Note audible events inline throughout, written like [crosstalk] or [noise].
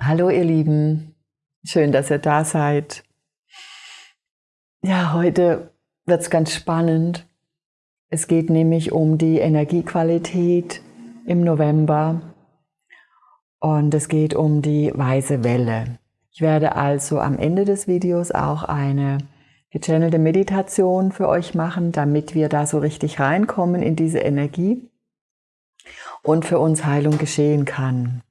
Hallo ihr Lieben, schön, dass ihr da seid. Ja, heute wird es ganz spannend. Es geht nämlich um die Energiequalität im November und es geht um die weiße Welle. Ich werde also am Ende des Videos auch eine gechannelte Meditation für euch machen, damit wir da so richtig reinkommen in diese Energie und für uns Heilung geschehen kann.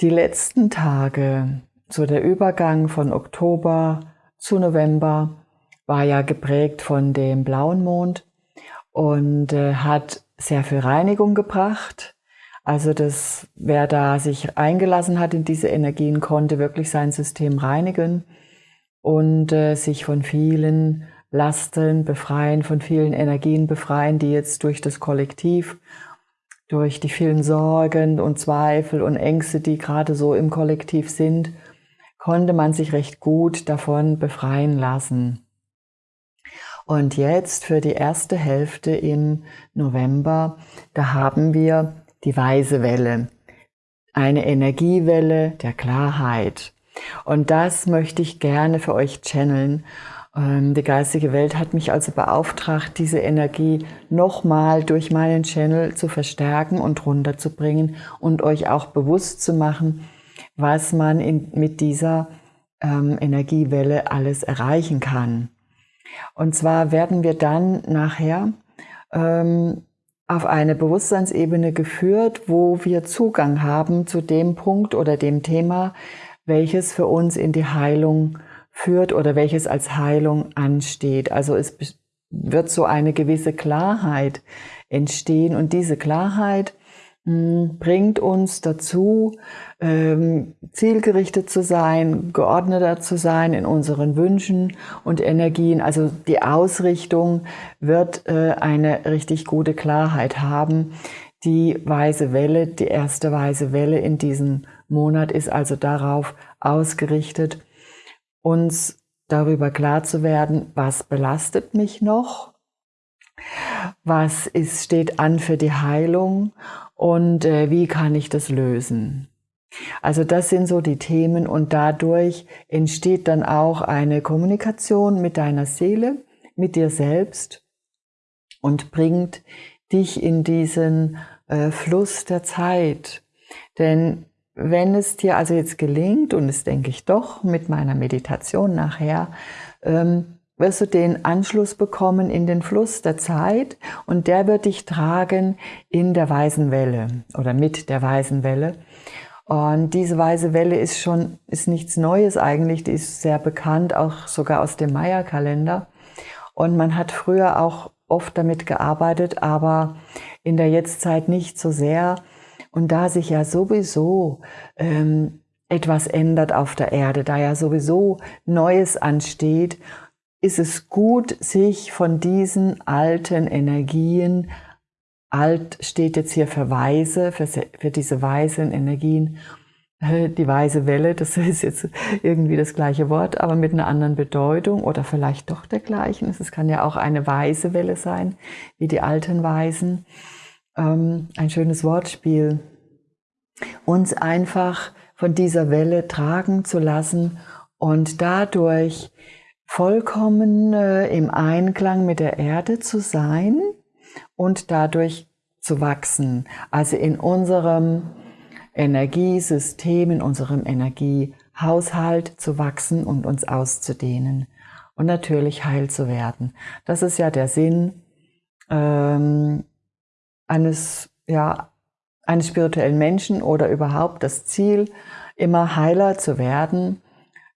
Die letzten Tage, so der Übergang von Oktober zu November, war ja geprägt von dem blauen Mond und äh, hat sehr viel Reinigung gebracht. Also das, wer da sich eingelassen hat in diese Energien, konnte wirklich sein System reinigen und äh, sich von vielen Lasten befreien, von vielen Energien befreien, die jetzt durch das Kollektiv durch die vielen Sorgen und Zweifel und Ängste, die gerade so im Kollektiv sind, konnte man sich recht gut davon befreien lassen. Und jetzt für die erste Hälfte im November, da haben wir die weiße Welle, eine Energiewelle der Klarheit. Und das möchte ich gerne für euch channeln die geistige Welt hat mich also beauftragt, diese Energie nochmal durch meinen Channel zu verstärken und runterzubringen und euch auch bewusst zu machen, was man in, mit dieser ähm, Energiewelle alles erreichen kann. Und zwar werden wir dann nachher ähm, auf eine Bewusstseinsebene geführt, wo wir Zugang haben zu dem Punkt oder dem Thema, welches für uns in die Heilung führt oder welches als Heilung ansteht. Also es wird so eine gewisse Klarheit entstehen und diese Klarheit hm, bringt uns dazu, ähm, zielgerichtet zu sein, geordneter zu sein in unseren Wünschen und Energien. Also die Ausrichtung wird äh, eine richtig gute Klarheit haben. Die weiße Welle, die erste weiße Welle in diesem Monat ist also darauf ausgerichtet, uns darüber klar zu werden, was belastet mich noch, was ist, steht an für die Heilung und äh, wie kann ich das lösen. Also das sind so die Themen und dadurch entsteht dann auch eine Kommunikation mit deiner Seele, mit dir selbst und bringt dich in diesen äh, Fluss der Zeit. Denn wenn es dir also jetzt gelingt, und das denke ich doch mit meiner Meditation nachher, ähm, wirst du den Anschluss bekommen in den Fluss der Zeit und der wird dich tragen in der weißen Welle oder mit der weißen Welle. Und diese weiße Welle ist schon, ist nichts Neues eigentlich, die ist sehr bekannt, auch sogar aus dem Maya-Kalender. Und man hat früher auch oft damit gearbeitet, aber in der Jetztzeit nicht so sehr. Und da sich ja sowieso ähm, etwas ändert auf der Erde, da ja sowieso Neues ansteht, ist es gut, sich von diesen alten Energien, alt steht jetzt hier für Weise, für, für diese weisen Energien, äh, die weise Welle, das [laughs] ist jetzt irgendwie das gleiche Wort, aber mit einer anderen Bedeutung oder vielleicht doch der gleichen. Es kann ja auch eine weise Welle sein, wie die alten Weisen ähm, ein schönes Wortspiel, uns einfach von dieser Welle tragen zu lassen und dadurch vollkommen äh, im Einklang mit der Erde zu sein und dadurch zu wachsen. Also in unserem Energiesystem, in unserem Energiehaushalt zu wachsen und uns auszudehnen und natürlich heil zu werden. Das ist ja der Sinn ähm, eines, ja, eines spirituellen Menschen oder überhaupt das Ziel, immer heiler zu werden.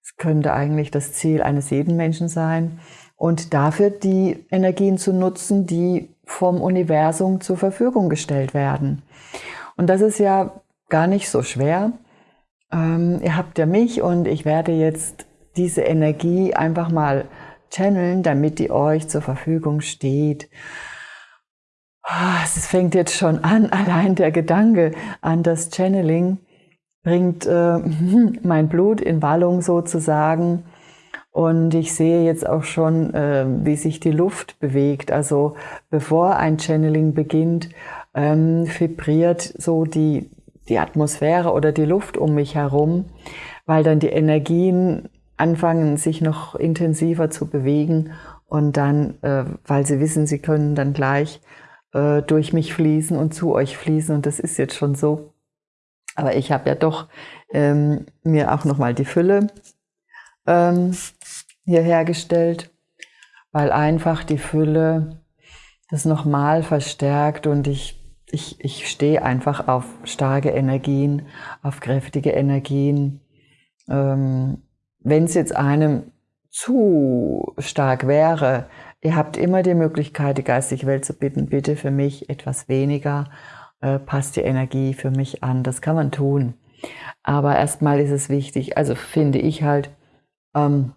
Es könnte eigentlich das Ziel eines jeden Menschen sein. Und dafür die Energien zu nutzen, die vom Universum zur Verfügung gestellt werden. Und das ist ja gar nicht so schwer. Ähm, ihr habt ja mich und ich werde jetzt diese Energie einfach mal channeln, damit die euch zur Verfügung steht. Ah, es fängt jetzt schon an, [laughs] allein der Gedanke an das Channeling bringt äh, [laughs] mein Blut in Wallung sozusagen. Und ich sehe jetzt auch schon, äh, wie sich die Luft bewegt. Also bevor ein Channeling beginnt, ähm, vibriert so die die Atmosphäre oder die Luft um mich herum, weil dann die Energien anfangen, sich noch intensiver zu bewegen und dann, äh, weil sie wissen, sie können dann gleich äh, durch mich fließen und zu euch fließen und das ist jetzt schon so. Aber ich habe ja doch ähm, mir auch nochmal die Fülle ähm, hier hergestellt, weil einfach die Fülle das nochmal verstärkt und ich, ich, ich stehe einfach auf starke Energien, auf kräftige Energien. Ähm, Wenn es jetzt einem zu stark wäre, ihr habt immer die Möglichkeit, die geistige Welt zu bitten, bitte für mich etwas weniger, äh, passt die Energie für mich an. Das kann man tun. Aber erstmal ist es wichtig, also finde ich halt, ähm,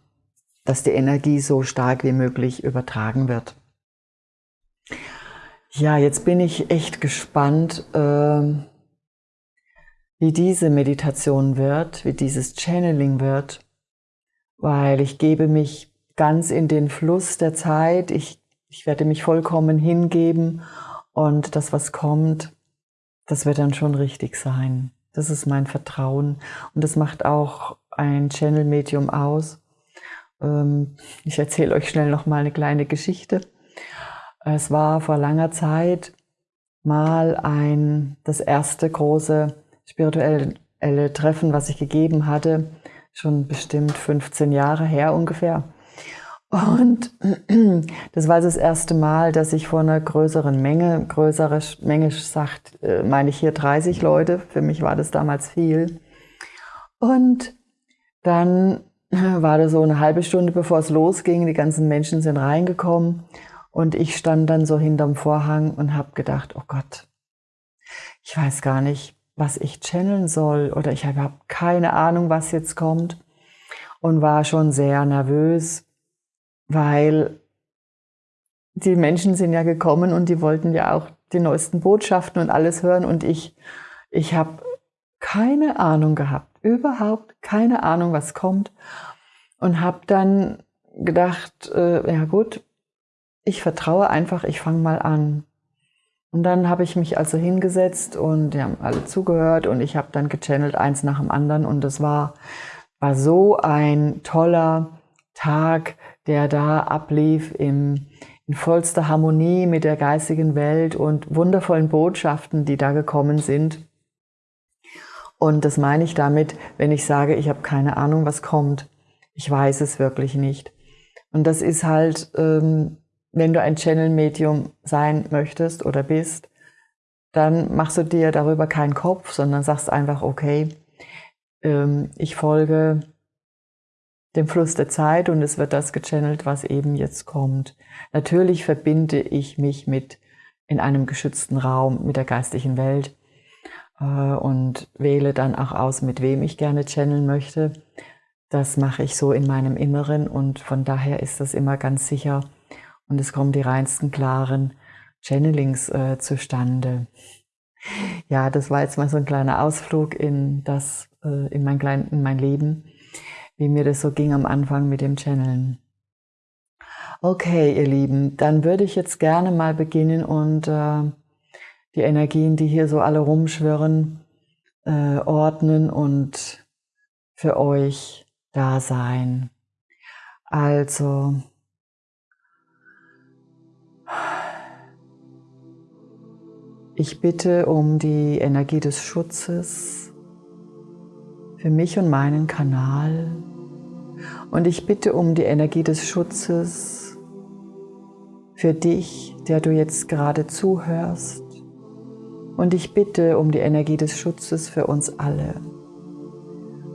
dass die Energie so stark wie möglich übertragen wird. Ja, jetzt bin ich echt gespannt, äh, wie diese Meditation wird, wie dieses Channeling wird, weil ich gebe mich ganz in den Fluss der Zeit, ich, ich werde mich vollkommen hingeben und das, was kommt, das wird dann schon richtig sein. Das ist mein Vertrauen und das macht auch ein Channel-Medium aus. Ähm, ich erzähle euch schnell noch mal eine kleine Geschichte. Es war vor langer Zeit mal ein, das erste große spirituelle Treffen, was ich gegeben hatte, schon bestimmt 15 Jahre her ungefähr. Und [clears throat] das war das erste Mal, dass ich vor einer größeren Menge, größere Menge sagt, äh, meine ich hier 30 Leute, für mich war das damals viel. Und dann [clears throat] war das so eine halbe Stunde, bevor es losging, die ganzen Menschen sind reingekommen. Und ich stand dann so hinterm Vorhang und habe gedacht, oh Gott, ich weiß gar nicht, was ich channeln soll. Oder ich habe keine Ahnung, was jetzt kommt. Und war schon sehr nervös, weil die Menschen sind ja gekommen und die wollten ja auch die neuesten Botschaften und alles hören. Und ich, ich habe keine Ahnung gehabt, überhaupt keine Ahnung, was kommt. Und habe dann gedacht, äh, ja gut, ich vertraue einfach, ich fange mal an. Und dann habe ich mich also hingesetzt und die haben alle zugehört und ich habe dann gechannelt eins nach dem anderen. Und das war, war so ein toller Tag, der da ablief im, in vollster Harmonie mit der geistigen Welt und wundervollen Botschaften, die da gekommen sind. Und das meine ich damit, wenn ich sage, ich habe keine Ahnung, was kommt. Ich weiß es wirklich nicht. Und das ist halt, ähm, wenn du ein Channel-Medium sein möchtest oder bist, dann machst du dir darüber keinen Kopf, sondern sagst einfach, okay, ähm, ich folge dem Fluss der Zeit und es wird das gechannelt, was eben jetzt kommt. Natürlich verbinde ich mich mit in einem geschützten Raum mit der geistigen Welt äh, und wähle dann auch aus, mit wem ich gerne channeln möchte. Das mache ich so in meinem Inneren und von daher ist das immer ganz sicher und es kommen die reinsten, klaren Channelings äh, zustande. Ja, das war jetzt mal so ein kleiner Ausflug in das, äh, in mein, klein, in mein Leben, wie mir das so ging am Anfang mit dem Channeln. Okay, ihr Lieben, dann würde ich jetzt gerne mal beginnen und äh, die Energien, die hier so alle rumschwirren, äh, ordnen und für euch da sein. Also, ich bitte um die Energie des Schutzes für mich und meinen Kanal. Und ich bitte um die Energie des Schutzes für dich, der du jetzt gerade zuhörst. Und ich bitte um die Energie des Schutzes für uns alle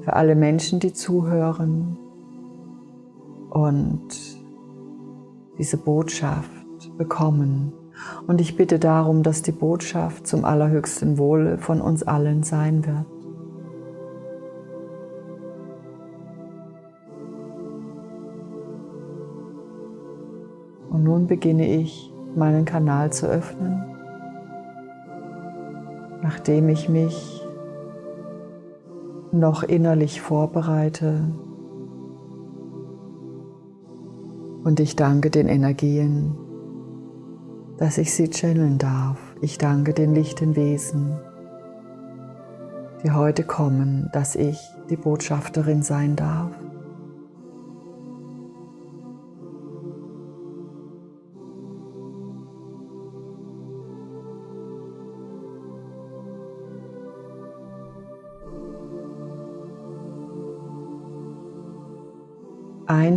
für alle Menschen, die zuhören und diese Botschaft bekommen. Und ich bitte darum, dass die Botschaft zum allerhöchsten Wohle von uns allen sein wird. Nun beginne ich, meinen Kanal zu öffnen, nachdem ich mich noch innerlich vorbereite. Und ich danke den Energien, dass ich sie channeln darf. Ich danke den lichten Wesen, die heute kommen, dass ich die Botschafterin sein darf.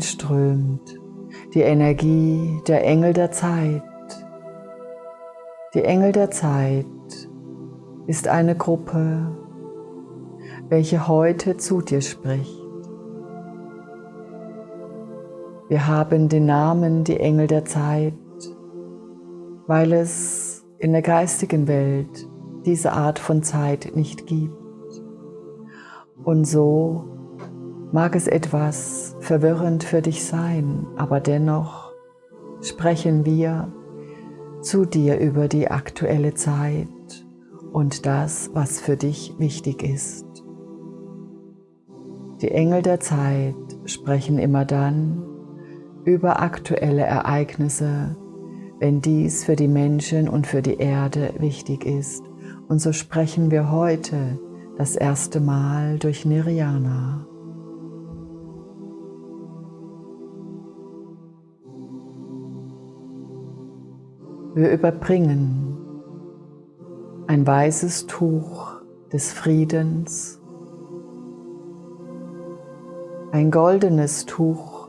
Einströmt die Energie der Engel der Zeit. Die Engel der Zeit ist eine Gruppe, welche heute zu dir spricht. Wir haben den Namen die Engel der Zeit, weil es in der geistigen Welt diese Art von Zeit nicht gibt. Und so mag es etwas verwirrend für dich sein, aber dennoch sprechen wir zu dir über die aktuelle Zeit und das, was für dich wichtig ist. Die Engel der Zeit sprechen immer dann über aktuelle Ereignisse, wenn dies für die Menschen und für die Erde wichtig ist. Und so sprechen wir heute das erste Mal durch Nirjana. Wir überbringen ein weißes Tuch des Friedens, ein goldenes Tuch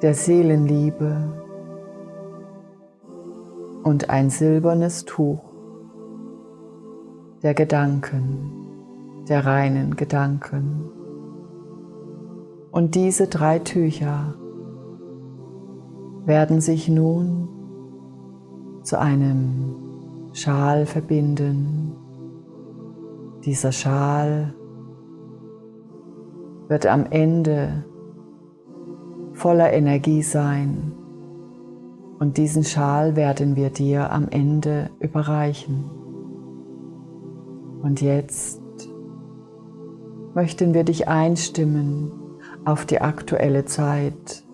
der Seelenliebe und ein silbernes Tuch der Gedanken, der reinen Gedanken. Und diese drei Tücher werden sich nun zu einem Schal verbinden. Dieser Schal wird am Ende voller Energie sein und diesen Schal werden wir dir am Ende überreichen. Und jetzt möchten wir dich einstimmen auf die aktuelle Zeit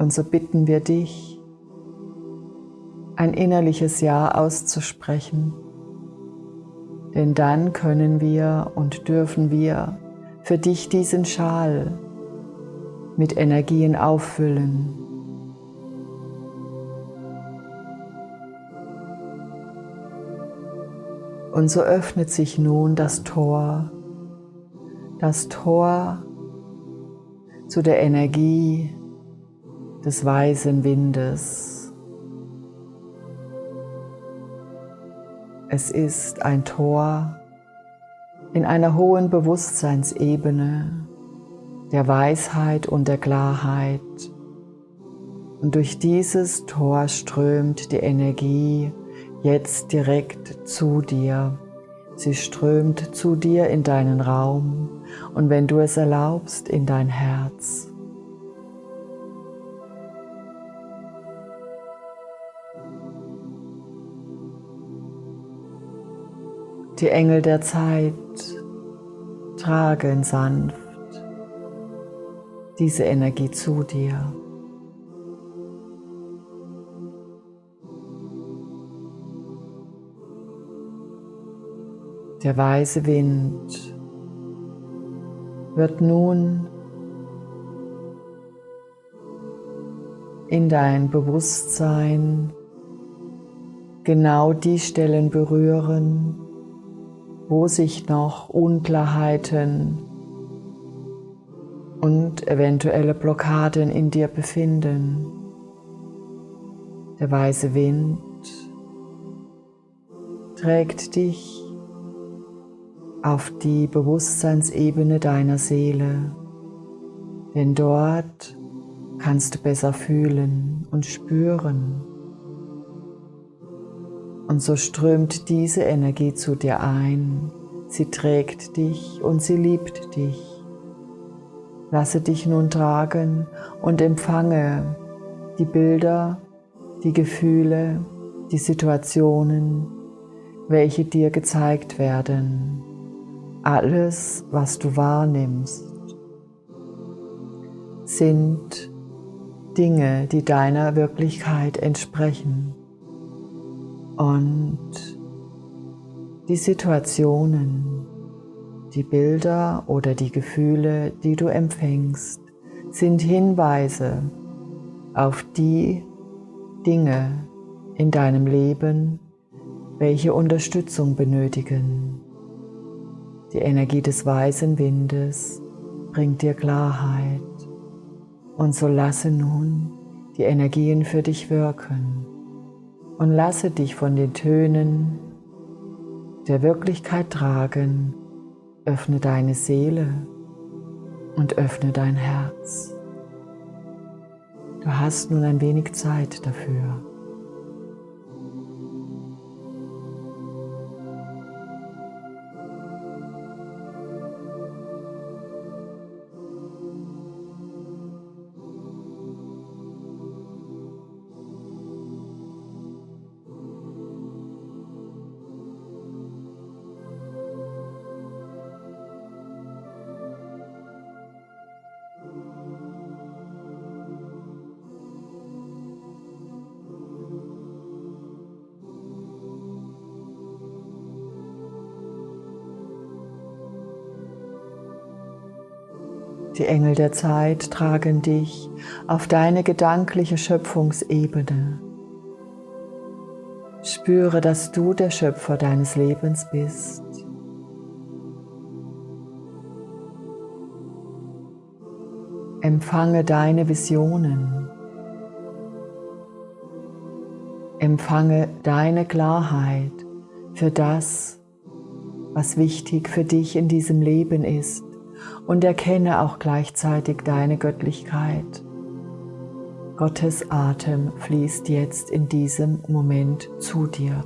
Und so bitten wir dich, ein innerliches Ja auszusprechen, denn dann können wir und dürfen wir für dich diesen Schal mit Energien auffüllen. Und so öffnet sich nun das Tor, das Tor zu der Energie, des weißen Windes. Es ist ein Tor in einer hohen Bewusstseinsebene der Weisheit und der Klarheit. Und durch dieses Tor strömt die Energie jetzt direkt zu dir. Sie strömt zu dir in deinen Raum und wenn du es erlaubst, in dein Herz. Die Engel der Zeit tragen sanft diese Energie zu dir. Der weiße Wind wird nun in dein Bewusstsein genau die Stellen berühren, wo sich noch Unklarheiten und eventuelle Blockaden in dir befinden. Der weiße Wind trägt dich auf die Bewusstseinsebene deiner Seele, denn dort kannst du besser fühlen und spüren. Und so strömt diese Energie zu dir ein. Sie trägt dich und sie liebt dich. Lasse dich nun tragen und empfange die Bilder, die Gefühle, die Situationen, welche dir gezeigt werden. Alles, was du wahrnimmst, sind Dinge, die deiner Wirklichkeit entsprechen. Und die Situationen, die Bilder oder die Gefühle, die du empfängst, sind Hinweise auf die Dinge in deinem Leben, welche Unterstützung benötigen. Die Energie des weißen Windes bringt dir Klarheit und so lasse nun die Energien für dich wirken und lasse dich von den Tönen der Wirklichkeit tragen. Öffne deine Seele und öffne dein Herz. Du hast nun ein wenig Zeit dafür. Die Engel der Zeit tragen dich auf deine gedankliche Schöpfungsebene. Spüre, dass du der Schöpfer deines Lebens bist. Empfange deine Visionen. Empfange deine Klarheit für das, was wichtig für dich in diesem Leben ist und erkenne auch gleichzeitig deine Göttlichkeit. Gottes Atem fließt jetzt in diesem Moment zu dir.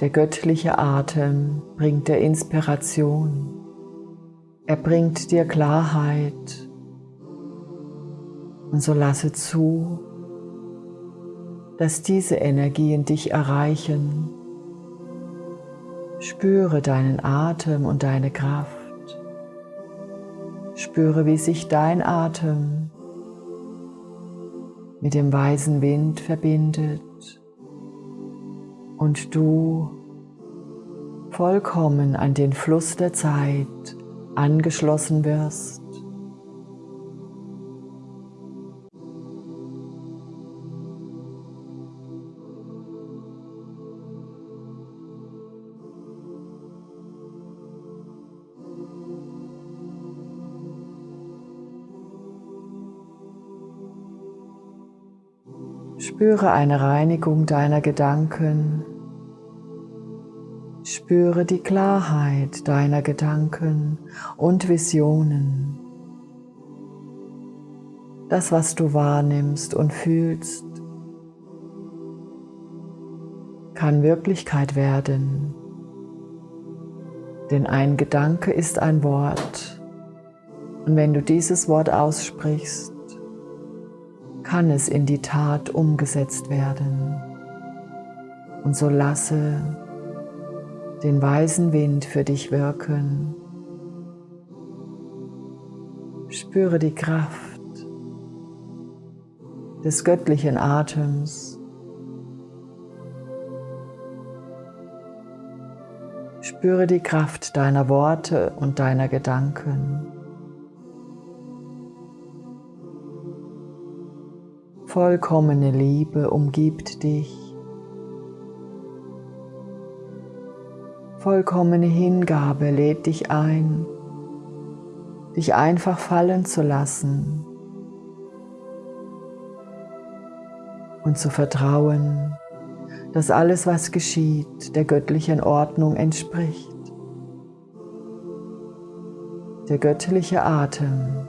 Der göttliche Atem bringt dir Inspiration. Er bringt dir Klarheit. Und so lasse zu, dass diese Energien dich erreichen. Spüre deinen Atem und deine Kraft. Spüre, wie sich dein Atem mit dem weisen Wind verbindet und du vollkommen an den Fluss der Zeit angeschlossen wirst. Spüre eine Reinigung deiner Gedanken. Spüre die Klarheit deiner Gedanken und Visionen. Das, was du wahrnimmst und fühlst, kann Wirklichkeit werden. Denn ein Gedanke ist ein Wort. Und wenn du dieses Wort aussprichst, kann es in die Tat umgesetzt werden. Und so lasse den weisen Wind für dich wirken. Spüre die Kraft des göttlichen Atems. Spüre die Kraft deiner Worte und deiner Gedanken. Vollkommene Liebe umgibt dich. Vollkommene Hingabe lädt dich ein, dich einfach fallen zu lassen und zu vertrauen, dass alles, was geschieht, der göttlichen Ordnung entspricht. Der göttliche Atem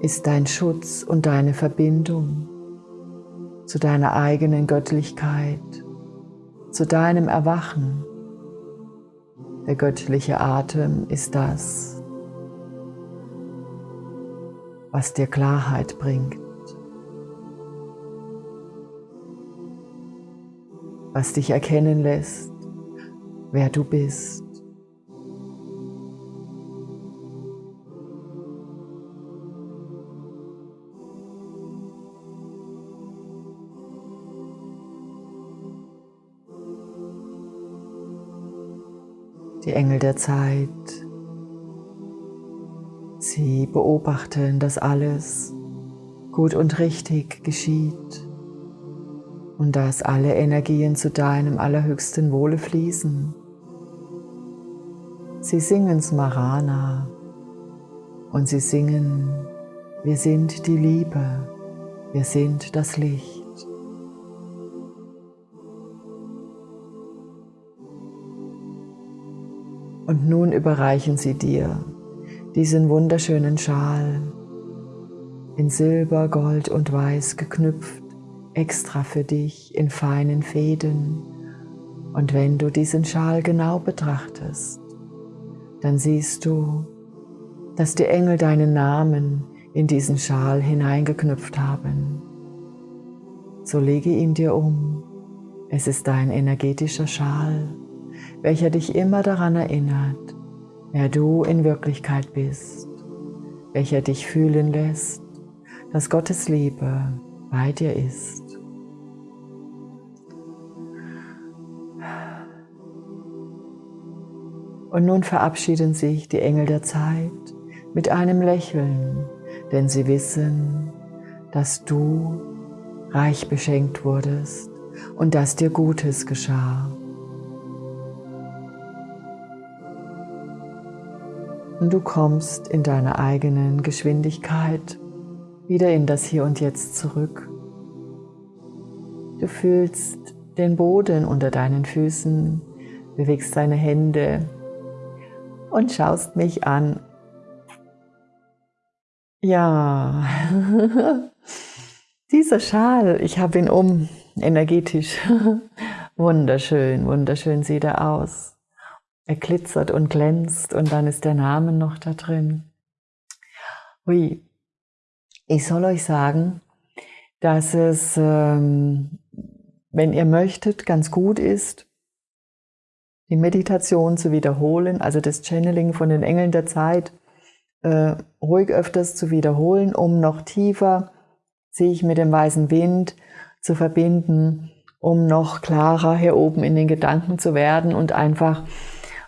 ist dein Schutz und deine Verbindung zu deiner eigenen Göttlichkeit, zu deinem Erwachen. Der göttliche Atem ist das, was dir Klarheit bringt, was dich erkennen lässt, wer du bist. Die Engel der Zeit Sie beobachten, dass alles gut und richtig geschieht und dass alle Energien zu deinem allerhöchsten Wohle fließen. Sie singen Smarana und sie singen, wir sind die Liebe, wir sind das Licht. Und nun überreichen sie dir diesen wunderschönen Schal in Silber, Gold und Weiß geknüpft, extra für dich in feinen Fäden. Und wenn du diesen Schal genau betrachtest, dann siehst du, dass die Engel deinen Namen in diesen Schal hineingeknüpft haben. So lege ihn dir um. Es ist dein energetischer Schal, welcher dich immer daran erinnert, wer du in Wirklichkeit bist, welcher dich fühlen lässt, dass Gottes Liebe bei dir ist. Und nun verabschieden sich die Engel der Zeit mit einem Lächeln, denn sie wissen, dass du reich beschenkt wurdest und dass dir Gutes geschah. Und du kommst in deiner eigenen Geschwindigkeit wieder in das Hier und Jetzt zurück. Du fühlst den Boden unter deinen Füßen, bewegst deine Hände und schaust mich an. Ja, [laughs] dieser Schal, ich habe ihn um, energetisch. [laughs] wunderschön, wunderschön sieht er aus. Er glitzert und glänzt und dann ist der Name noch da drin. Ui, ich soll euch sagen, dass es, ähm, wenn ihr möchtet, ganz gut ist, die Meditation zu wiederholen, also das Channeling von den Engeln der Zeit, äh, ruhig öfters zu wiederholen, um noch tiefer sich mit dem weißen Wind zu verbinden, um noch klarer hier oben in den Gedanken zu werden und einfach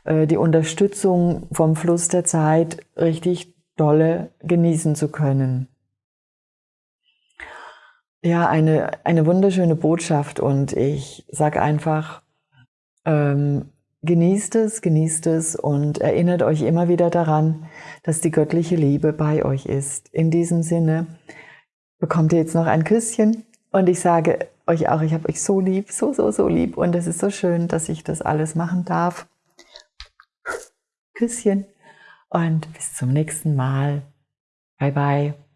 die Unterstützung vom Fluss der Zeit richtig dolle genießen zu können. Ja, eine, eine wunderschöne Botschaft und ich sage einfach, ähm, genießt es, genießt es und erinnert euch immer wieder daran, dass die göttliche Liebe bei euch ist. In diesem Sinne bekommt ihr jetzt noch ein Küsschen und ich sage euch auch, ich habe euch so lieb, so, so, so lieb und es ist so schön, dass ich das alles machen darf. Küsschen und bis zum nächsten Mal. Bye bye.